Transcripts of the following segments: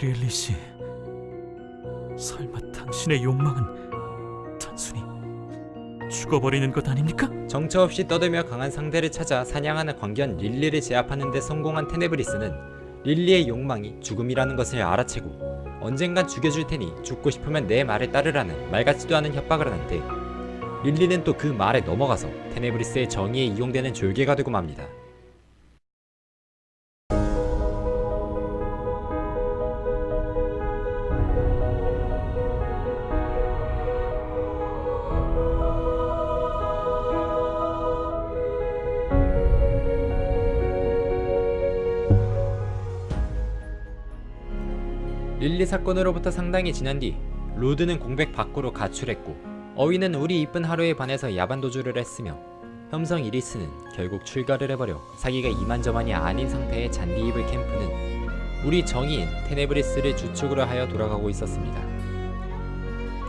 릴리 씨, 설마 당신의 욕망은 단순히 죽어버리는 것 아닙니까? 정처 없이 떠들며 강한 상대를 찾아 사냥하는 광견 릴리를 제압하는 데 성공한 테네브리스는 릴리의 욕망이 죽음이라는 것을 알아채고 언젠간 죽여줄 테니 죽고 싶으면 내 말을 따르라는 말 같지도 않은 협박을 하는데 릴리는 또 그 말에 넘어가서 테네브리스의 정의에 이용되는 졸개가 되고 맙니다. 릴리 사건으로부터 상당히 지난 뒤 로드는 공백 밖으로 가출했고 어휘는 우리 이쁜 하루에 반해서 야반 도주를 했으며 혐성 이리스는 결국 출가를 해버려 사기가 이만저만이 아닌 상태의 잔디이블 캠프는 우리 정의인 테네브리스를 주축으로 하여 돌아가고 있었습니다.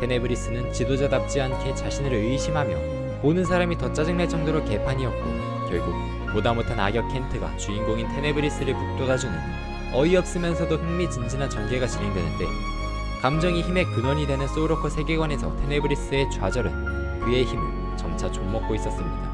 테네브리스는 지도자답지 않게 자신을 의심하며 보는 사람이 더 짜증날 정도로 개판이었고 결국 보다 못한 악역 켄트가 주인공인 테네브리스를 북돋아주는 어이없으면서도 흥미진진한 전개가 진행되는데 감정이 힘의 근원이 되는 소울워커 세계관에서 테네브리스의 좌절은 그의 힘을 점차 좀먹고 있었습니다.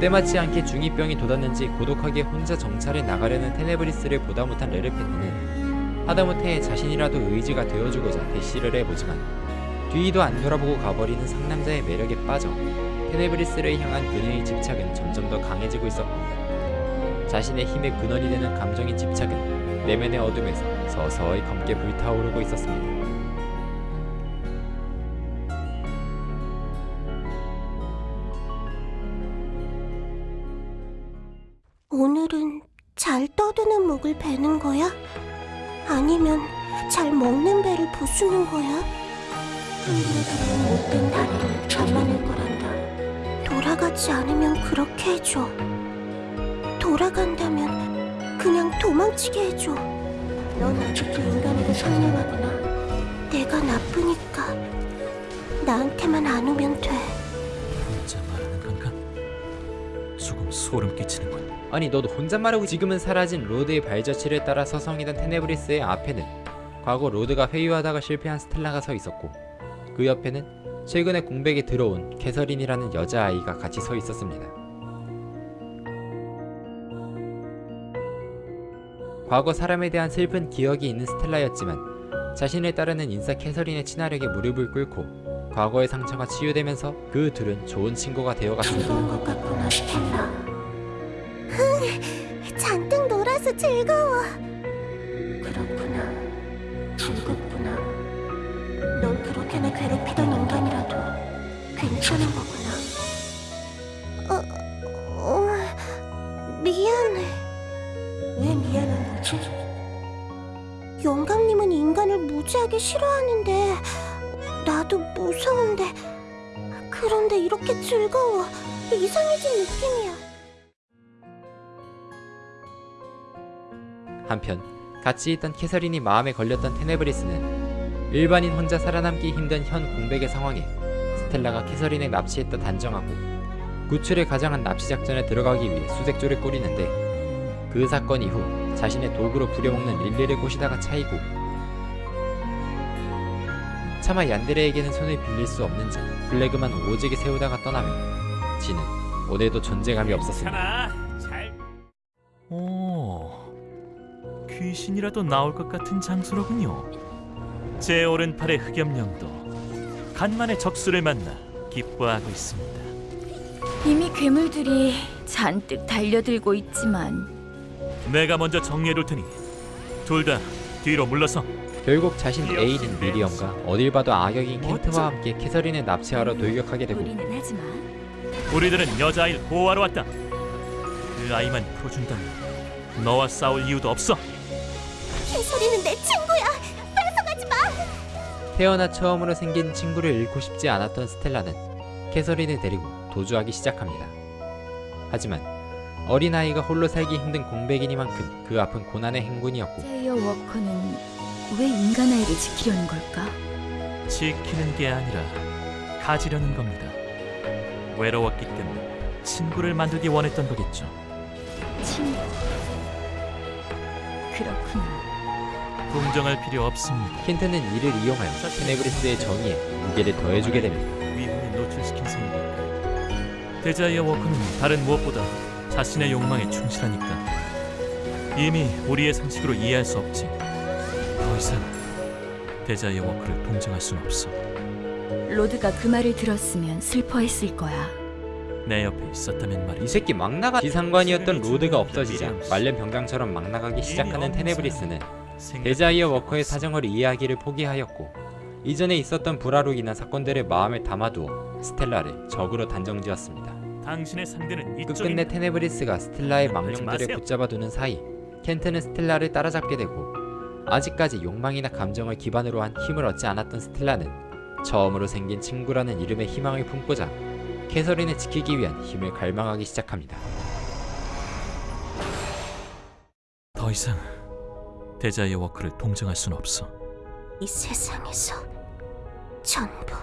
때맞지 않게 중2병이 돋았는지 고독하게 혼자 정찰에 나가려는 테네브리스를 보다 못한 레르페트는 하다못해 자신이라도 의지가 되어주고자 대시를 해보지만 뒤도 안 돌아보고 가버리는 상남자의 매력에 빠져 테네브리스를 향한 그녀의 집착은 점점 더 강해지고 있었고 자신의 힘의 근원이 되는 감정인 집착은 내면의 어둠에서 서서히 검게 불타오르고 있었습니다. 오늘은 잘 떠드는 목을 베는 거야? 아니면 잘 먹는 배를 부수는 거야? 들어온 못된 다리를. 돌아가지 않으면 그렇게 해줘. 돌아간다면 그냥 도망치게 해줘. 넌 아직도 인간에게 상념하구나. 내가 나쁘니까 나한테만 안 오면 돼. 혼자 말하는 건가? 조금 소름 끼치는군. 아니 너도 혼잣말하고 지금은 사라진 로드의 발자취를 따라 서성이던 테네브리스의 앞에는 과거 로드가 회유하다가 실패한 스텔라가 서 있었고 그 옆에는 최근에 공백에 들어온 캐서린이라는 여자아이가 같이 서 있었습니다. 과거 사람에 대한 슬픈 기억이 있는 스텔라였지만 자신을 따르는 인싸 캐서린의 친화력에 무릎을 꿇고 과거의 상처가 치유되면서 그 둘은 좋은 친구가 되어갔습니다. 즐거운 것 같구나, 스텔라. 흥, 잔뜩 놀아서 즐거워. 그렇구나. 그렇게나 괴롭히던 인간이라도 괜찮은 거구나. 어, 어, 미안해. 왜 미안한 거지? 영감님은 인간을 무지하게 싫어하는데 나도 무서운데 그런데 이렇게 즐거워 이상해진 느낌이야 한편 같이 있던 캐서린이 마음에 걸렸던 테네브리스는 일반인 혼자 살아남기 힘든 현 공백의 상황에 스텔라가 캐서린을 납치했다 단정하고 구출에 가장한 납치 작전에 들어가기 위해 수색조를 꾸리는데 그 사건 이후 자신의 도구로 부려먹는 릴리를 꼬시다가 차이고 차마 얀데레에게는 손을 빌릴 수 없는지 블레그만 오직에 세우다가 떠나며 지는 오늘도 존재감이 없었습니다. 오, 귀신이라도 나올 것 같은 장소로군요. 제 오른팔의 흑염룡도 간만에 적수를 만나 기뻐하고 있습니다. 이미 괴물들이 잔뜩 달려들고 있지만 내가 먼저 정리해둘 테니 둘 다 뒤로 물러서. 결국 자신 애인인 미리엄과 어딜 봐도 악역인 켄트와 함께 캐서린을 납치하러 돌격하게 되고 우리는 하지만 우리들은 여자아이를 보호하러 왔다. 그 아이만 풀어준다면 너와 싸울 이유도 없어. 캐서린은 내마 태어나 처음으로 생긴 친구를 잃고 싶지 않았던 스텔라는 캐서린을 데리고 도주하기 시작합니다. 하지만 어린아이가 홀로 살기 힘든 공백이니만큼 그 앞은 고난의 행군이었고 제이어 워커는 왜 인간 아이를 지키려는 걸까? 지키는 게 아니라 가지려는 겁니다. 외로웠기 때문에 친구를 만들기 원했던 거겠죠. 친구. 그렇구나. 동정할 필요 없습니다. 켄트는 이를 이용하여 테네브리스의 정의에 무게를 더해주게 됩니다. 위험에 노출시킨 셈이니까. 데자이어 워크는 다른 무엇보다 자신의 욕망에 충실하니까. 이미 우리의 상식으로 이해할 수 없지. 더 이상 Desire Worker를 동정할 순 없어. 로드가 그 말을 들었으면 슬퍼했을 거야. 내 옆에 있었다면 이 말이지. 새끼 막 나가 직상관이었던 로드가 없어지자 말년 병장처럼 막 나가기 시작하는 테네브리스는 Desire Worker의 사정을 이해하기를 포기하였고 이전에 있었던 불화로 인한 사건들을 마음에 담아두어 스텔라를 적으로 단정지었습니다. 당신의 상대는 끝끝내. 테네브리스가 스텔라의 망령들을. 붙잡아두는 사이 켄트는 스텔라를 따라잡게 되고 아직까지 욕망이나 감정을 기반으로 한 힘을 얻지 않았던 스텔라는 처음으로 생긴 친구라는 이름의 희망을 품고자 캐서린을 지키기 위한 힘을 갈망하기 시작합니다. 더 이상 Desire Worker를 동정할 순 없어. 이 세상에서 전부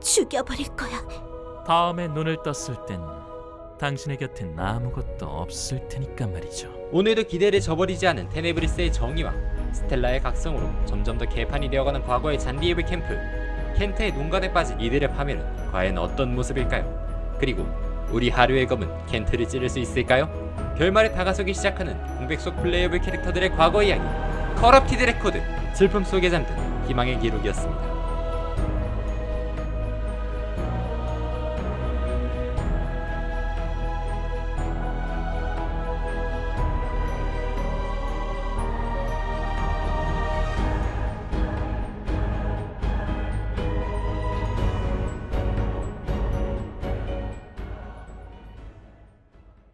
죽여버릴 거야. 다음에 눈을 떴을 땐 당신의 곁엔 아무것도 없을 테니까 말이죠. 오늘도 기대를 저버리지 않은 테네브리스의 정의와 스텔라의 각성으로 점점 더 개판이 되어가는 과거의 잔디에블 캠프 켄트의 농간에 빠진 이들의 파멸은 과연 어떤 모습일까요? 그리고 우리 하루의 검은 켄트를 찌를 수 있을까요? 결말에 다가서기 시작하는 공백 속 playable 캐릭터들의 과거 이야기 Corrupted Record 슬픔 속에 잠든 희망의 기록이었습니다.